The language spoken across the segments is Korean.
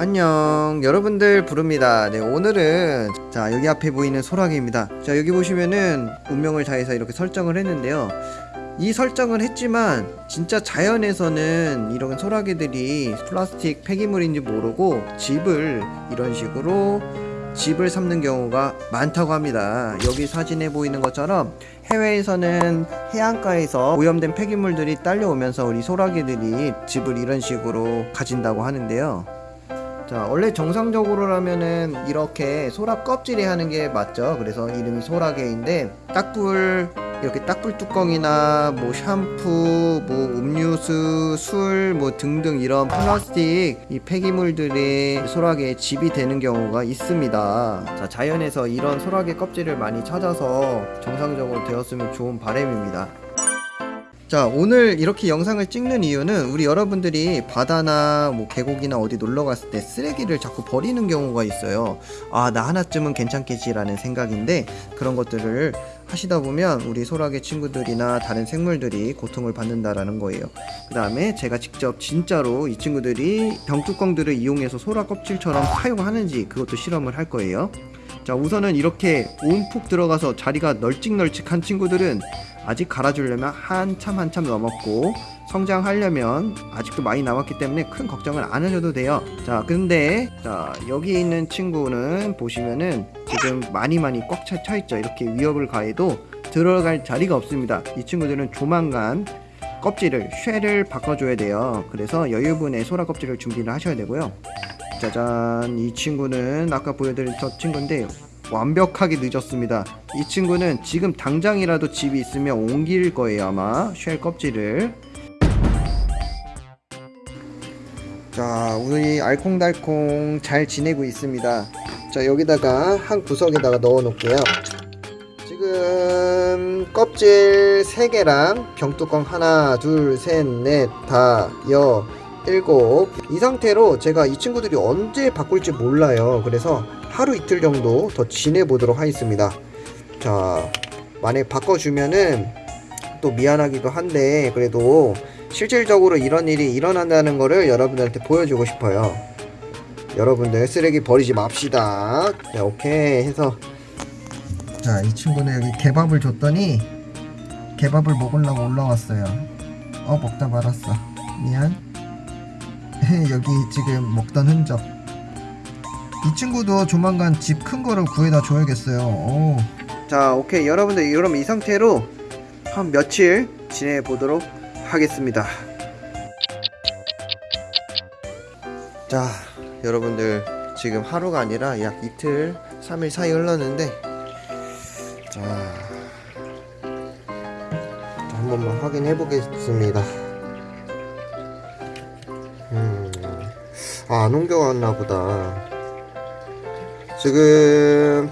안녕. 여러분들 부릅니다. 네 오늘은 자 여기 앞에 보이는 소라게입니다. 자 여기 보시면은 운명을 다해서 이렇게 설정을 했는데요. 이 설정을 했지만 진짜 자연에서는 이런 소라게들이 플라스틱 폐기물인지 모르고 집을 이런 식으로 집을 삼는 경우가 많다고 합니다. 여기 사진에 보이는 것처럼 해외에서는 해안가에서 오염된 폐기물들이 딸려오면서 우리 소라게들이 집을 이런 식으로 가진다고 하는데요 자 원래 정상적으로라면은 이렇게 소라 껍질에 하는 게 맞죠? 그래서 이름이 소라게인데 딱불 이렇게 딱불 뚜껑이나 뭐 샴푸 뭐 음료수 술 뭐 등등 이런 플라스틱 이 폐기물들이 소라게의 집이 되는 경우가 있습니다. 자 자연에서 이런 소라게 껍질을 많이 찾아서 정상적으로 되었으면 좋은 바람입니다 자 오늘 이렇게 영상을 찍는 이유는 우리 여러분들이 바다나 뭐 계곡이나 어디 놀러 갔을 때 쓰레기를 자꾸 버리는 경우가 있어요. 아 나 하나쯤은 괜찮겠지 라는 생각인데 그런 것들을 하시다 보면 우리 소라게 친구들이나 다른 생물들이 고통을 받는다라는 거예요. 그 다음에 제가 직접 진짜로 이 친구들이 병뚜껑들을 이용해서 소라 껍질처럼 사용하는지 그것도 실험을 할 거예요. 자 우선은 이렇게 온푹 들어가서 자리가 널찍널찍한 친구들은 아직 갈아주려면 한참 한참 넘었고 성장하려면 아직도 많이 남았기 때문에 큰 걱정을 안 하셔도 돼요. 자 근데 자 여기 있는 친구는 보시면은 지금 많이 많이 꽉차 있죠. 이렇게 위협을 가해도 들어갈 자리가 없습니다. 이 친구들은 조만간 껍질을 쉐를 바꿔줘야 돼요. 그래서 여유분의 소라 껍질을 준비를 하셔야 되고요. 짜잔 이 친구는 아까 보여드린 저 친구인데 완벽하게 늦었습니다. 이 친구는 지금 당장이라도 집이 있으면 옮길 거예요 아마. 쉘 껍질을. 자 우리 알콩달콩 잘 지내고 있습니다. 자 여기다가 한 구석에다가 넣어 놓을게요. 지금 껍질 3개랑 병뚜껑 하나 둘 셋 넷 다 여 일곱. 이 상태로 제가 이 친구들이 언제 바꿀지 몰라요. 그래서 하루 이틀 정도 더 지내보도록 하겠습니다. 자 만약 바꿔주면은 또 미안하기도 한데 그래도 실질적으로 이런 일이 일어난다는 거를 여러분들한테 보여주고 싶어요. 여러분들 쓰레기 버리지 맙시다. 네 오케이 해서. 자 이 친구는 여기 개밥을 줬더니 개밥을 먹으려고 올라왔어요. 어 먹다 말았어. 미안 여기 지금 먹던 흔적. 이 친구도 조만간 집 큰 거를 구해다 줘야겠어요. 오. 자 오케이. 여러분들 그럼 이 상태로 한 며칠 지내보도록 하겠습니다. 자 여러분들 지금 하루가 아니라 약 이틀 3일 사이 흘렀는데 자한 번만 확인해 보겠습니다 아, 안 옮겨갔나 보다. 지금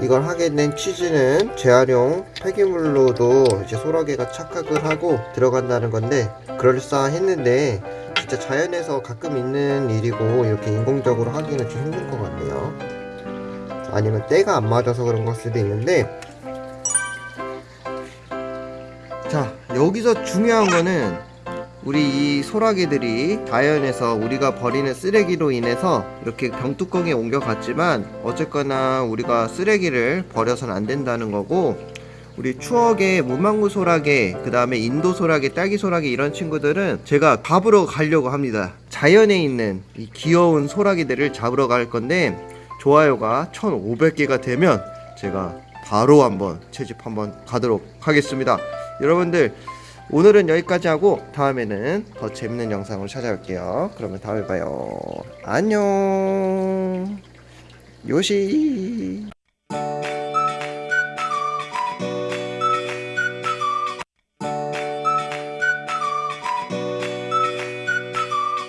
이걸 하게 된 취지는 재활용 폐기물로도 이제 소라게가 착각을 하고 들어간다는 건데 그럴싸했는데 진짜 자연에서 가끔 있는 일이고 이렇게 인공적으로 하기는 좀 힘든 것 같네요. 아니면 때가 안 맞아서 그런 걸 수도 있는데 자 여기서 중요한 거는 우리 이 소라게들이 자연에서 우리가 버리는 쓰레기로 인해서 이렇게 병뚜껑에 옮겨갔지만 어쨌거나 우리가 쓰레기를 버려서는 안 된다는 거고 우리 추억의 무망구 소라게 그 다음에 인도 소라게 딸기 소라게 이런 친구들은 제가 잡으러 가려고 합니다. 자연에 있는 이 귀여운 소라게들을 잡으러 갈 건데 좋아요가 1500개가 되면 제가 바로 한번 채집 한번 가도록 하겠습니다. 여러분들 오늘은 여기까지 하고 다음에는 더 재밌는 영상으로 찾아올게요. 그러면 다음에 봐요. 안녕. 요시.